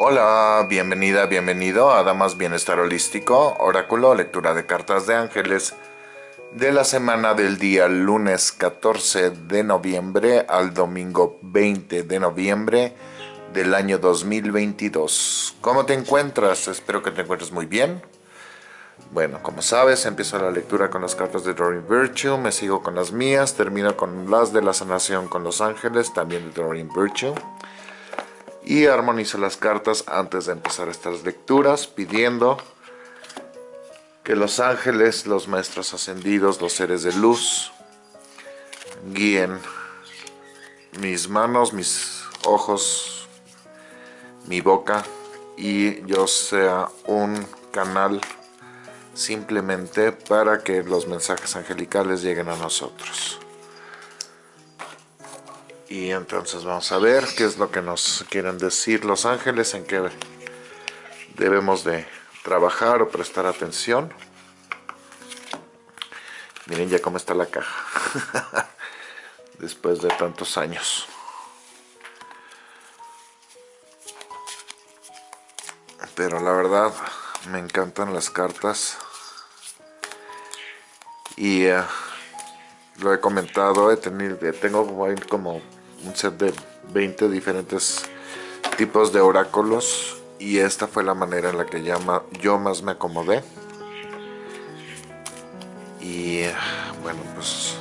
Hola, bienvenida, bienvenido a Damas Bienestar Holístico, Oráculo, lectura de cartas de ángeles de la semana del día lunes 14 de noviembre al domingo 20 de noviembre del año 2022. ¿Cómo te encuentras? Espero que te encuentres muy bien. Bueno, como sabes, empiezo la lectura con las cartas de Doreen Virtue, me sigo con las mías, termino con las de la sanación con los ángeles, también de Doreen Virtue. Y armonizo las cartas antes de empezar estas lecturas, pidiendo que los ángeles, los maestros ascendidos, los seres de luz, guíen mis manos, mis ojos, mi boca y yo sea un canal simplemente para que los mensajes angelicales lleguen a nosotros. Y entonces vamos a ver qué es lo que nos quieren decir los ángeles, en qué debemos de trabajar o prestar atención. Miren ya cómo está la caja. Después de tantos años. Pero la verdad, me encantan las cartas. Y eh, lo he comentado, he tenido, tengo como un set de 20 diferentes tipos de oráculos y esta fue la manera en la que yo más me acomodé. Y bueno pues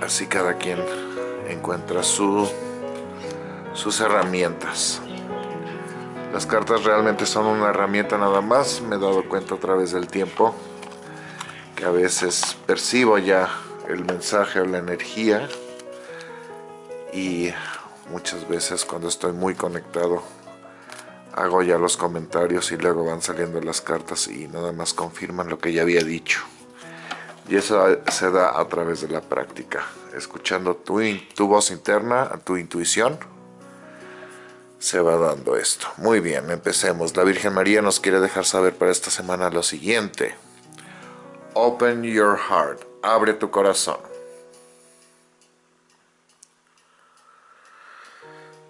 así cada quien encuentra su, sus herramientas. Las cartas realmente son una herramienta nada más me he dado cuenta a través del tiempo que a veces percibo ya el mensaje o la energía. Y muchas veces cuando estoy muy conectado hago ya los comentarios y luego van saliendo las cartas y nada más confirman lo que ya había dicho. Y eso se da a través de la práctica. Escuchando tu, tu voz interna, tu intuición se va dando esto. Muy bien, empecemos. La Virgen María nos quiere dejar saber para esta semana lo siguiente. Open your heart abre tu corazón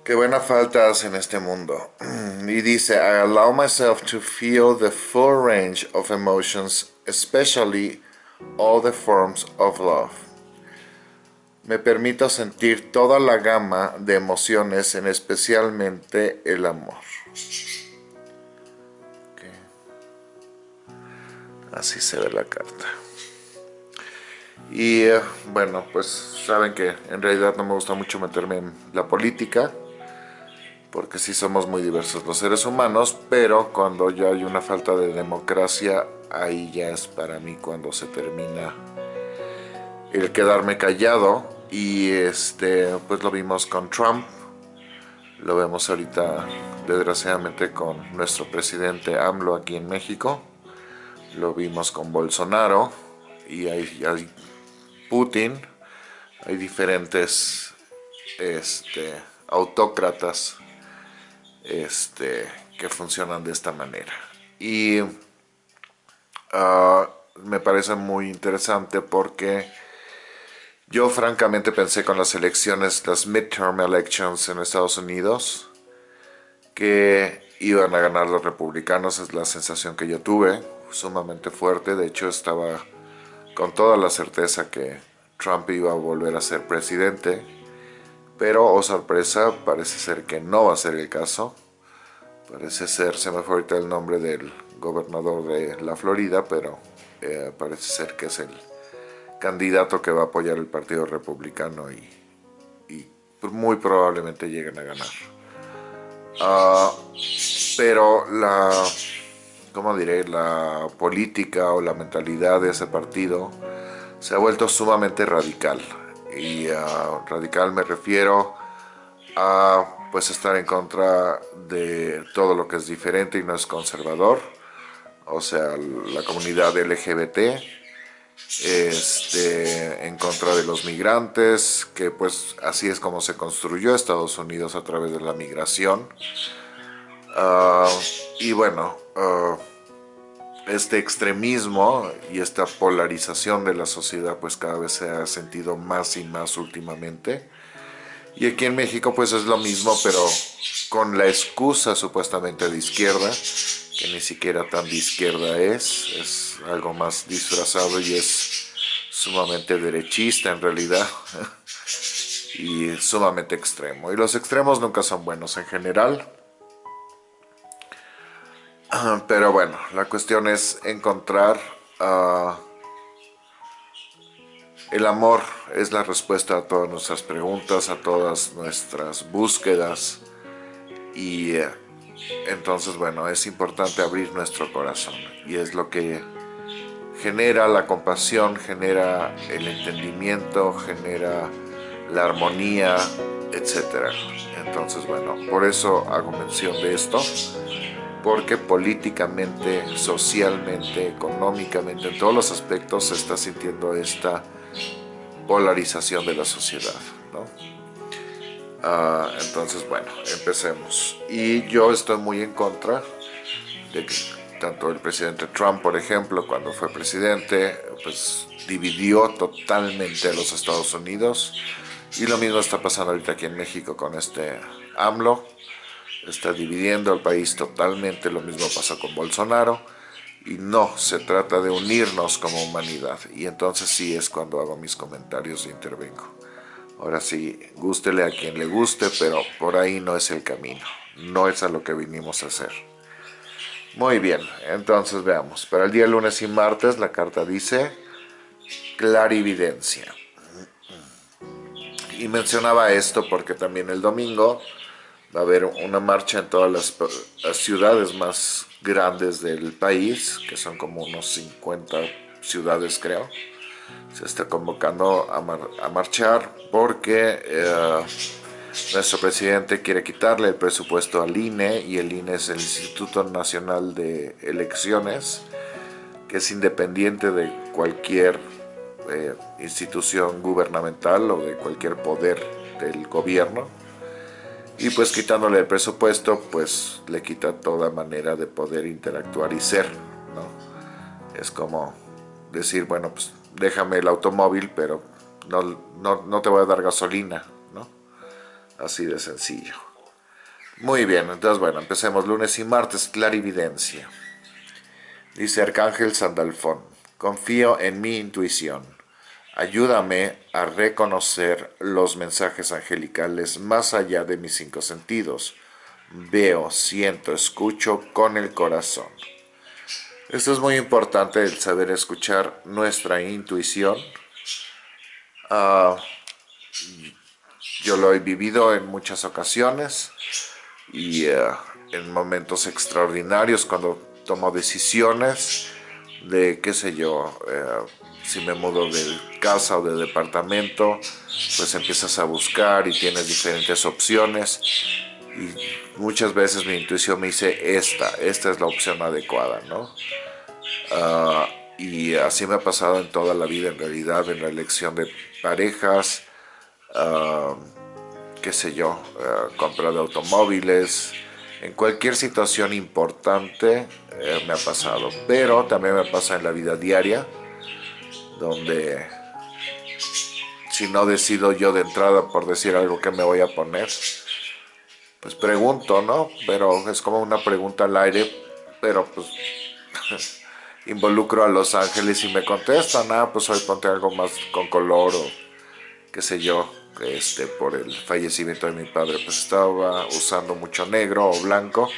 Qué buena falta hace en este mundo. Y dice, I allow myself to feel the full range of emotions, especially all the forms of love. Me permito sentir toda la gama de emociones, en especialmente el amor. Así se ve la carta. Y eh, bueno, pues saben que en realidad no me gusta mucho meterme en la política porque sí somos muy diversos los seres humanos, pero cuando ya hay una falta de democracia, ahí ya es para mí cuando se termina el quedarme callado. Y este pues lo vimos con Trump, lo vemos ahorita desgraciadamente con nuestro presidente AMLO aquí en México, lo vimos con Bolsonaro y hay, hay Putin, hay diferentes este, autócratas este, que funcionan de esta manera. Y ah, me parece muy interesante porque yo francamente pensé con las elecciones, las midterm elections en Estados Unidos, que iban a ganar los republicanos, es la sensación que yo tuve, sumamente fuerte, de hecho estaba con toda la certeza que Trump iba a volver a ser presidente, pero, oh sorpresa, parece ser que no va a ser el caso. Parece ser, se me fue ahorita el nombre del gobernador de la Florida, pero eh, parece ser que es el candidato que va a apoyar el Partido Republicano y, muy probablemente lleguen a ganar. Ah, pero la, ¿cómo diré? La política o la mentalidad de ese partido se ha vuelto sumamente radical y radical me refiero a pues estar en contra de todo lo que es diferente y no es conservador, o sea, la comunidad LGBT, este, en contra de los migrantes, que pues así es como se construyó Estados Unidos a través de la migración. Ah, y bueno, uh, este extremismo y esta polarización de la sociedad pues cada vez se ha sentido más y más últimamente Y aquí en México pues es lo mismo, pero con la excusa supuestamente de izquierda, que ni siquiera tan de izquierda es, es algo más disfrazado y es sumamente derechista en realidad y sumamente extremo. Y los extremos nunca son buenos en general. Pero bueno, la cuestión es encontrar... Uh, el amor es la respuesta a todas nuestras preguntas, a todas nuestras búsquedas. Y eh, entonces bueno, es importante abrir nuestro corazón. Y es lo que genera la compasión, genera el entendimiento, genera la armonía, etc. Entonces bueno, por eso hago mención de esto porque políticamente, socialmente, económicamente, en todos los aspectos se está sintiendo esta polarización de la sociedad. ¿no? Ah, entonces, bueno, empecemos. Y yo estoy muy en contra de que tanto el presidente Trump, por ejemplo, cuando fue presidente, pues dividió totalmente a los Estados Unidos. Y lo mismo está pasando ahorita aquí en México con este AMLO. Está dividiendo el país totalmente, lo mismo pasó con Bolsonaro y no, se trata de unirnos como humanidad. Y entonces sí es cuando hago mis comentarios e intervengo. Ahora sí, gústele a quien le guste, pero por ahí no es el camino. No es a lo que vinimos a hacer. Muy bien, entonces veamos. Para el día lunes y martes la carta dice clarividencia. Y mencionaba esto porque también el domingo va a haber una marcha en todas las ciudades más grandes del país, que son como unos 50 ciudades creo, se está convocando a, marchar porque eh, nuestro presidente quiere quitarle el presupuesto al INE y el INE es el Instituto Nacional de Elecciones, que es independiente de cualquier eh, institución gubernamental o de cualquier poder del gobierno y pues quitándole el presupuesto, pues le quita toda manera de poder interactuar y ser, ¿no? Es como decir, bueno, pues déjame el automóvil, pero no, no, te voy a dar gasolina, ¿no? Así de sencillo. Muy bien, entonces bueno, empecemos lunes y martes, clarividencia. Dice Arcángel Sandalfón, confío en mi intuición. Ayúdame a reconocer los mensajes angelicales más allá de mis cinco sentidos. Veo, siento, escucho con el corazón. Esto es muy importante, el saber escuchar nuestra intuición. Ah, yo lo he vivido en muchas ocasiones y eh, en momentos extraordinarios cuando tomo decisiones de, qué sé yo, eh, si me mudo de casa o de departamento, pues empiezas a buscar y tienes diferentes opciones. Y muchas veces mi intuición me dice esta, esta es la opción adecuada, ¿no? Ah, y así me ha pasado en toda la vida en realidad, en la elección de parejas, uh, qué sé yo, uh, compra de automóviles, en cualquier situación importante eh, me ha pasado, pero también me pasa en la vida diaria, donde si no decido yo de entrada por decir algo que me voy a poner, pues pregunto, ¿no? Pero es como una pregunta al aire, pero pues involucro a los ángeles y me contestan, ah, pues hoy ponte algo más con color o qué sé yo, este, por el fallecimiento de mi padre, pues estaba usando mucho negro o blanco,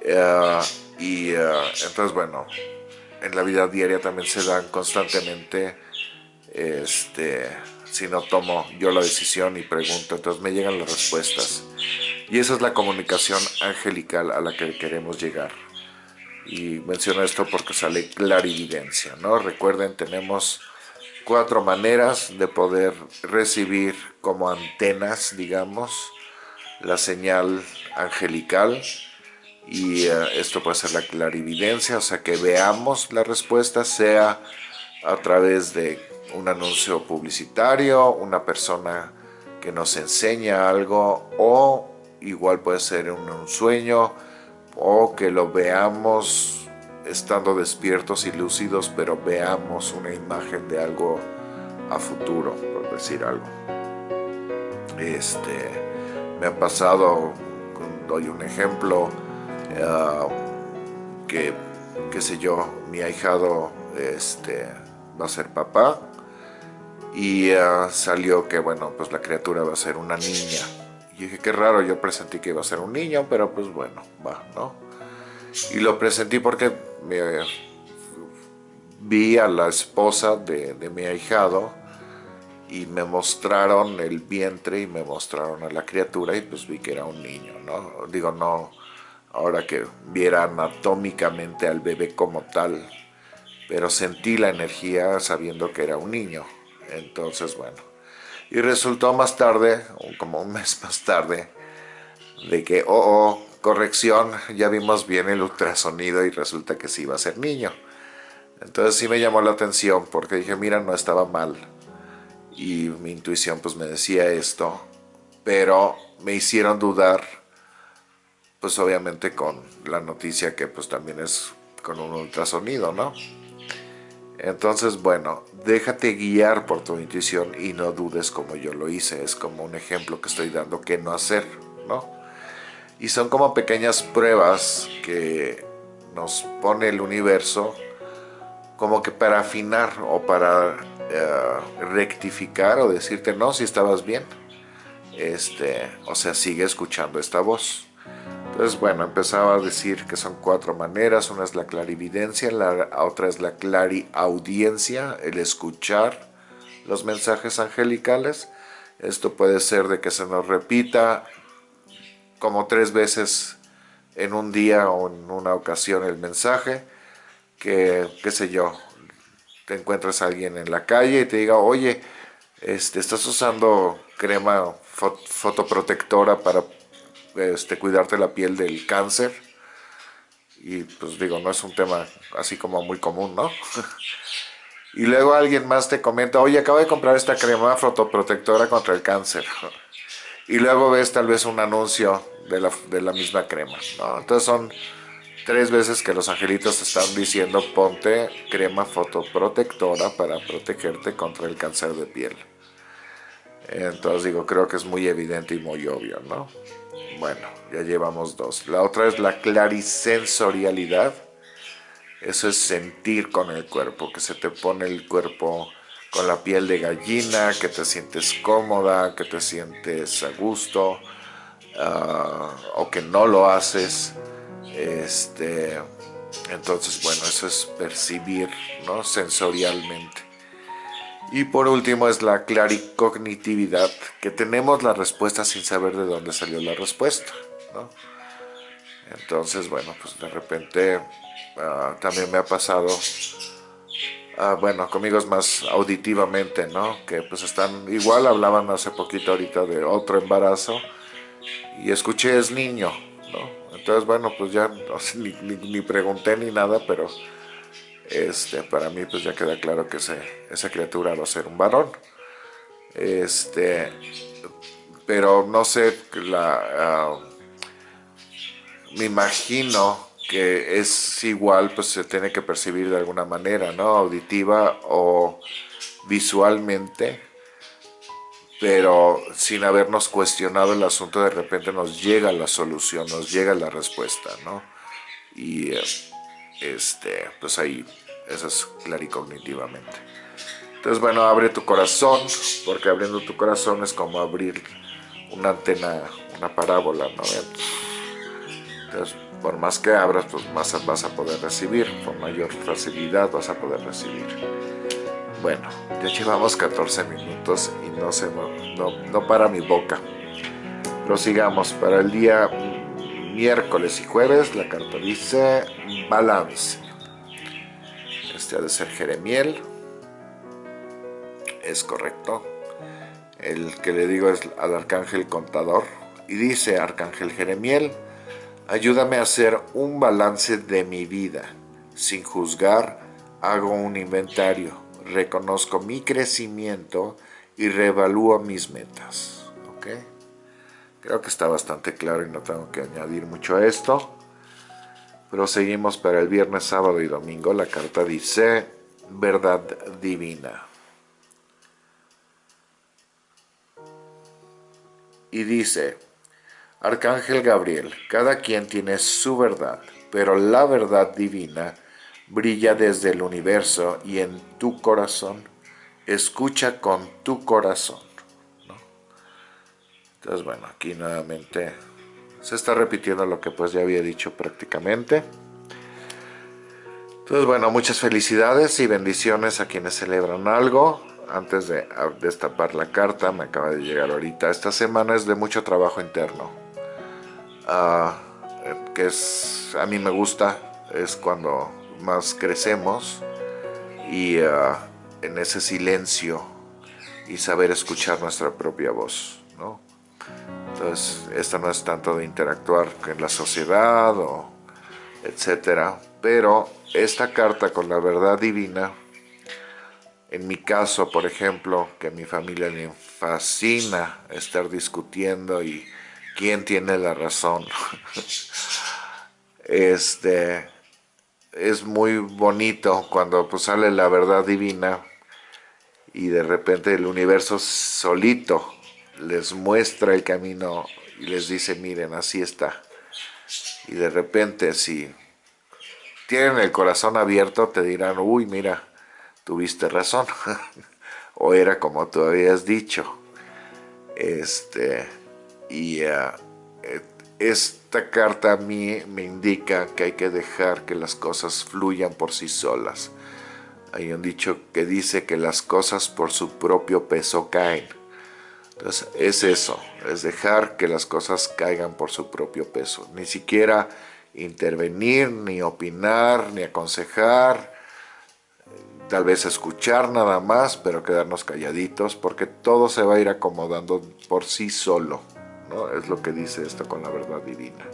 eh, y eh, entonces bueno, en la vida diaria también se dan constantemente, este, si no tomo yo la decisión y pregunto, entonces me llegan las respuestas. Y esa es la comunicación angelical a la que queremos llegar. Y menciono esto porque sale clarividencia, ¿no? Recuerden, tenemos cuatro maneras de poder recibir como antenas, digamos, la señal angelical, y eh, esto puede ser la clarividencia, o sea que veamos la respuesta, sea a través de un anuncio publicitario, una persona que nos enseña algo o igual puede ser un, un sueño o que lo veamos estando despiertos y lúcidos, pero veamos una imagen de algo a futuro, por decir algo. Este, me ha pasado, doy un ejemplo, ah, que, qué sé yo, mi ahijado este, va a ser papá y ah, salió que, bueno, pues la criatura va a ser una niña. Y dije, qué raro, yo presentí que iba a ser un niño, pero pues bueno, va, ¿no? Y lo presentí porque vi a la esposa de, de mi ahijado y me mostraron el vientre y me mostraron a la criatura y pues vi que era un niño, ¿no? Digo, no, ahora que viera anatómicamente al bebé como tal, pero sentí la energía sabiendo que era un niño. Entonces, bueno. Y resultó más tarde, como un mes más tarde, de que, oh, oh, corrección, ya vimos bien el ultrasonido y resulta que sí iba a ser niño. Entonces sí me llamó la atención porque dije, mira, no estaba mal. Y mi intuición pues me decía esto, pero me hicieron dudar, pues obviamente con la noticia que pues también es con un ultrasonido, ¿no? Entonces, bueno, déjate guiar por tu intuición y no dudes como yo lo hice. Es como un ejemplo que estoy dando que no hacer, ¿no? Y son como pequeñas pruebas que nos pone el universo como que para afinar o para eh, rectificar o decirte no, si estabas bien. Este, o sea, sigue escuchando esta voz. Entonces, bueno, empezaba a decir que son cuatro maneras. Una es la clarividencia, la otra es la clariaudiencia, el escuchar los mensajes angelicales. Esto puede ser de que se nos repita como tres veces en un día o en una ocasión el mensaje, que, qué sé yo, te encuentras a alguien en la calle y te diga, oye, este, estás usando crema fotoprotectora para este, cuidarte la piel del cáncer. Y pues digo, no es un tema así como muy común, ¿no? y luego alguien más te comenta, oye, acabo de comprar esta crema fotoprotectora contra el cáncer. y luego ves tal vez un anuncio de la, de la misma crema, ¿no? Entonces son tres veces que los angelitos están diciendo ponte crema fotoprotectora para protegerte contra el cáncer de piel. Entonces digo, creo que es muy evidente y muy obvio, ¿no? Bueno, ya llevamos dos. La otra es la clarisensorialidad. Eso es sentir con el cuerpo, que se te pone el cuerpo con la piel de gallina, que te sientes cómoda, que te sientes a gusto, ah, o que no lo haces. Este, entonces, bueno, eso es percibir ¿no? sensorialmente. Y por último es la claricognitividad, que tenemos la respuesta sin saber de dónde salió la respuesta. ¿no? Entonces, bueno, pues de repente ah, también me ha pasado, uh, bueno, conmigo es más auditivamente, ¿no? Que pues están, igual hablaban hace poquito ahorita de otro embarazo y escuché es niño, ¿no? Entonces, bueno, pues ya ni pregunté ni nada, pero este, para mí pues ya queda claro que esa criatura va a ser un varón. Este, pero no sé, la, ah, me imagino que es igual, pues se tiene que percibir de alguna manera, ¿no? Auditiva o visualmente, pero sin habernos cuestionado el asunto, de repente nos llega la solución, nos llega la respuesta, ¿no? Y este, pues ahí eso es claricognitivamente. Entonces, bueno, abre tu corazón, porque abriendo tu corazón es como abrir una antena, una parábola, ¿no? Entonces, por más que abras, pues más vas a poder recibir, con mayor facilidad vas a poder recibir. Bueno, ya llevamos 14 minutos y no, se, no, no para mi boca. Prosigamos, para el día miércoles y jueves la carta dice balance de ser Jeremiel. Es correcto. El que le digo es al arcángel contador. Y dice, arcángel Jeremiel, ayúdame a hacer un balance de mi vida. Sin juzgar, hago un inventario, reconozco mi crecimiento y reevalúo mis metas. ¿Ok? Creo que está bastante claro y no tengo que añadir mucho a esto. Proseguimos para el viernes, sábado y domingo. La carta dice verdad divina. y dice, Arcángel Gabriel, cada quien tiene su verdad, pero la verdad divina brilla desde el universo y en tu corazón. Escucha con tu corazón. Entonces, bueno, aquí nuevamente se está repitiendo lo que pues ya había dicho prácticamente. Entonces, bueno, muchas felicidades y bendiciones a quienes celebran algo. Antes de destapar la carta, me acaba de llegar ahorita. Esta semana es de mucho trabajo interno. Ah, que es, a mí me gusta, es cuando más crecemos y ah, en ese silencio y saber escuchar nuestra propia voz, ¿no? Entonces, esto no es tanto de interactuar con la sociedad o etcétera, pero esta carta con la verdad divina, en mi caso, por ejemplo, que a mi familia le fascina estar discutiendo y quién tiene la razón, este, es muy bonito cuando pues, sale la verdad divina y de repente el universo solito les muestra el camino y les dice, miren, así está. Y de repente si tienen el corazón abierto te dirán, uy, mira, tuviste razón. o era como tú habías dicho. Este, y uh, esta carta a mí me indica que hay que dejar que las cosas fluyan por sí solas. Hay un dicho que dice que las cosas por su propio peso caen. Entonces es eso, es dejar que las cosas caigan por su propio peso. Ni siquiera intervenir, ni opinar, ni aconsejar, tal vez escuchar nada más, pero quedarnos calladitos, porque todo se va a ir acomodando por sí solo. Es lo que dice esto con la verdad divina.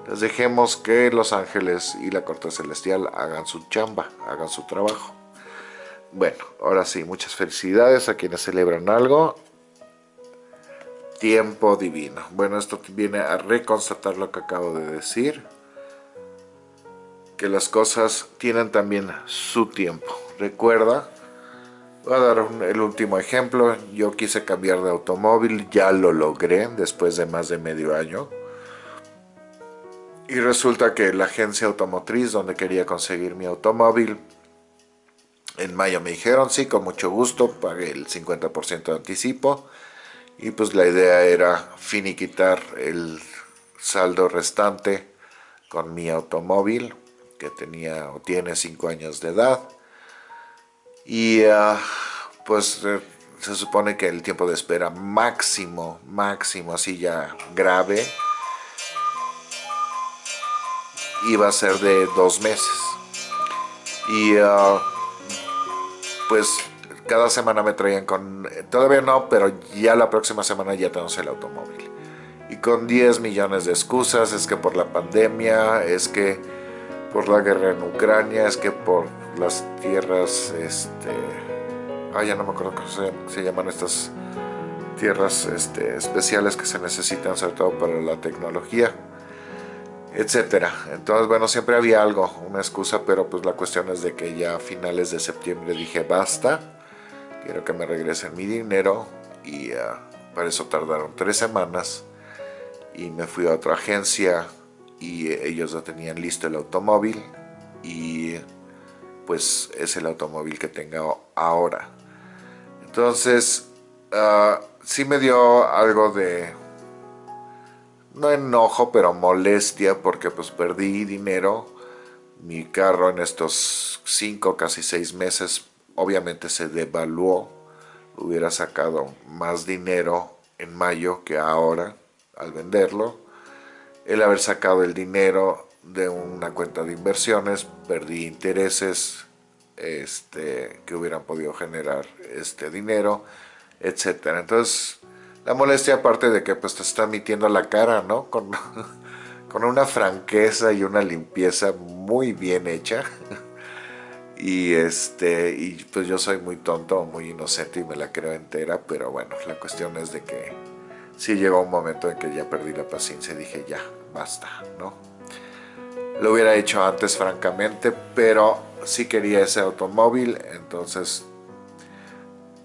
Entonces dejemos que los ángeles y la corte celestial hagan su chamba, hagan su trabajo. Bueno, ahora sí, muchas felicidades a quienes celebran algo. Tiempo divino. Bueno, esto viene a reconstatar lo que acabo de decir. Que las cosas tienen también su tiempo. Recuerda Voy a dar el último ejemplo. Yo quise cambiar de automóvil, ya lo logré después de más de medio año. Y resulta que la agencia automotriz donde quería conseguir mi automóvil, en mayo me dijeron, sí, con mucho gusto, pagué el 50% de anticipo. Y pues la idea era finiquitar el saldo restante con mi automóvil, que tenía o tiene 5 años de edad y ah, pues eh, se supone que el tiempo de espera máximo, máximo, así ya grave, iba a ser de dos meses. Y ah, pues cada semana me traían con, todavía no, pero ya la próxima semana ya tenemos el automóvil. Y con 10 millones de excusas, es que por la pandemia, es que por la guerra en Ucrania, es que por las tierras, este, ah, ya no me acuerdo cómo se, llaman estas tierras este, especiales que se necesitan sobre todo para la tecnología, etcétera. Entonces, bueno, siempre había algo, una excusa, pero pues la cuestión es de que ya a finales de septiembre dije basta, quiero que me regresen mi dinero y ah, para eso tardaron tres semanas y me fui a otra agencia y ellos ya tenían listo el automóvil y pues es el automóvil que tengo ahora. Entonces, uh, sí me dio algo de, no enojo, pero molestia porque pues perdí dinero. Mi carro en estos 5, casi 6 meses obviamente se devaluó. Hubiera sacado más dinero en mayo que ahora al venderlo. El haber sacado el dinero de una cuenta de inversiones, perdí intereses este, que hubieran podido generar este dinero, etcétera. Entonces, la molestia aparte de que pues te está metiendo la cara, ¿no? Con, con una franqueza y una limpieza muy bien hecha. Y este, y pues yo soy muy tonto, muy inocente y me la creo entera, pero bueno, la cuestión es de que sí llegó un momento en que ya perdí la paciencia y dije ya, basta, ¿no? Lo hubiera hecho antes francamente, pero sí quería ese automóvil, entonces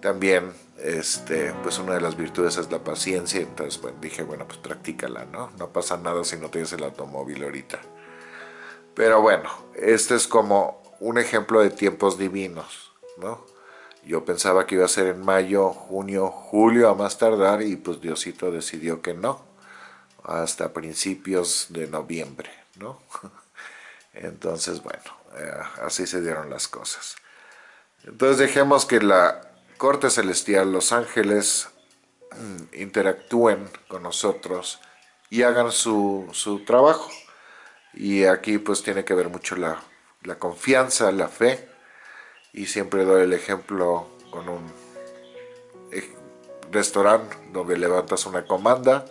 también este, pues una de las virtudes es la paciencia, entonces dije, bueno, pues practícala, ¿no? No pasa nada si no tienes el automóvil ahorita. Pero bueno, este es como un ejemplo de tiempos divinos, ¿no? Yo pensaba que iba a ser en mayo, junio, julio a más tardar y pues Diosito decidió que no, hasta principios de noviembre, ¿no? Entonces, bueno, eh, así se dieron las cosas. Entonces dejemos que la corte celestial, los ángeles, mm, interactúen con nosotros y hagan su, su trabajo. Y aquí pues tiene que ver mucho la, la confianza, la fe, y siempre doy el ejemplo con un eh, restaurante donde levantas una comanda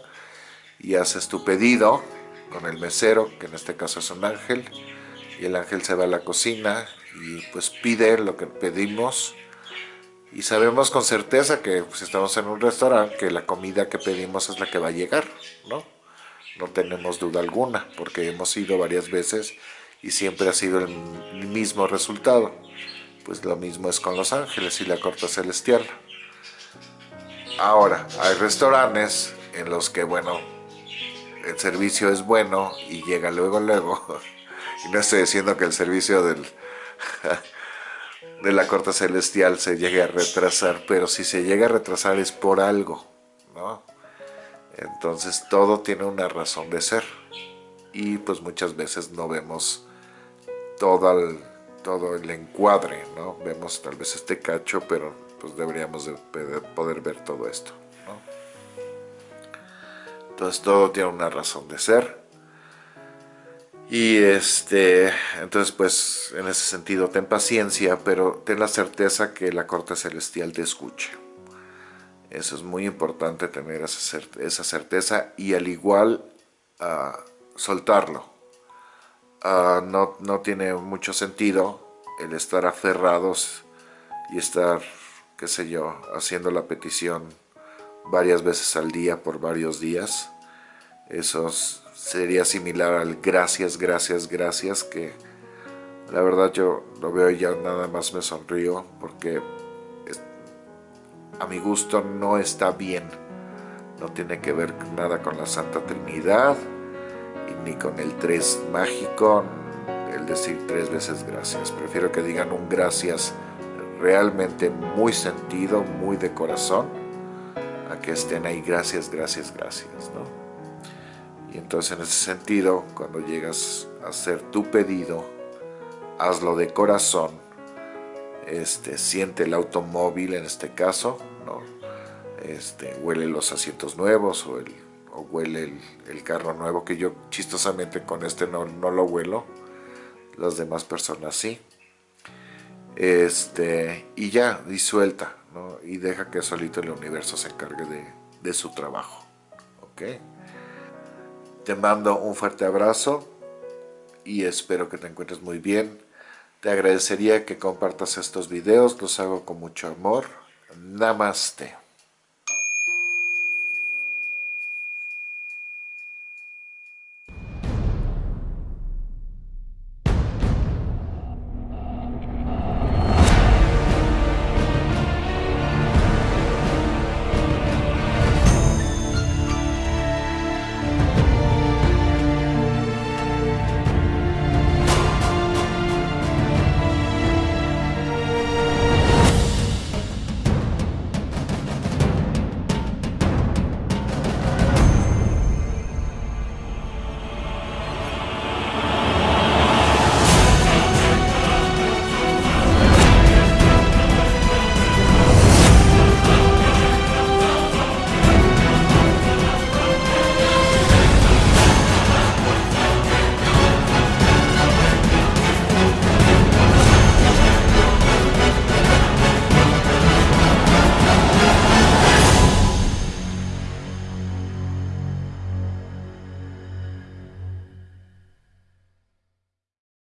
y haces tu pedido con el mesero, que en este caso es un ángel, y el ángel se va a la cocina y pues pide lo que pedimos y sabemos con certeza que si pues, estamos en un restaurante que la comida que pedimos es la que va a llegar, ¿no? No tenemos duda alguna porque hemos ido varias veces y siempre ha sido el mismo resultado. Pues lo mismo es con los ángeles y la corte celestial. Ahora, hay restaurantes en los que, bueno, el servicio es bueno y llega luego, luego. Y no estoy diciendo que el servicio del, de la corte celestial se llegue a retrasar, pero si se llega a retrasar es por algo, ¿no? Entonces todo tiene una razón de ser. Y pues muchas veces no vemos todo el, todo el encuadre, ¿no? Vemos tal vez este cacho, pero pues deberíamos de poder ver todo esto, ¿no? Entonces todo tiene una razón de ser. Y este, entonces pues en ese sentido ten paciencia, pero ten la certeza que la corte celestial te escuche. Eso es muy importante tener esa certeza y al igual uh, soltarlo. Uh, no, no tiene mucho sentido el estar aferrados y estar, qué sé yo, haciendo la petición varias veces al día por varios días. Esos sería similar al gracias, gracias, gracias, que la verdad yo lo veo y ya nada más me sonrío porque a mi gusto no está bien. No tiene que ver nada con la Santa Trinidad ni con el tres mágico, el decir tres veces gracias. Prefiero que digan un gracias realmente muy sentido, muy de corazón, a que estén ahí gracias, gracias, gracias, ¿no? Y entonces en ese sentido, cuando llegas a hacer tu pedido, hazlo de corazón, este, siente el automóvil en este caso, ¿no? este, huele los asientos nuevos o, el, huele el, carro nuevo, que yo chistosamente con este no, no lo huelo, las demás personas sí. Este, y ya, disuelta, ¿no? y deja que solito el universo se encargue de, de su trabajo. ¿ok? Te mando un fuerte abrazo y espero que te encuentres muy bien. Te agradecería que compartas estos videos, los hago con mucho amor. Namaste.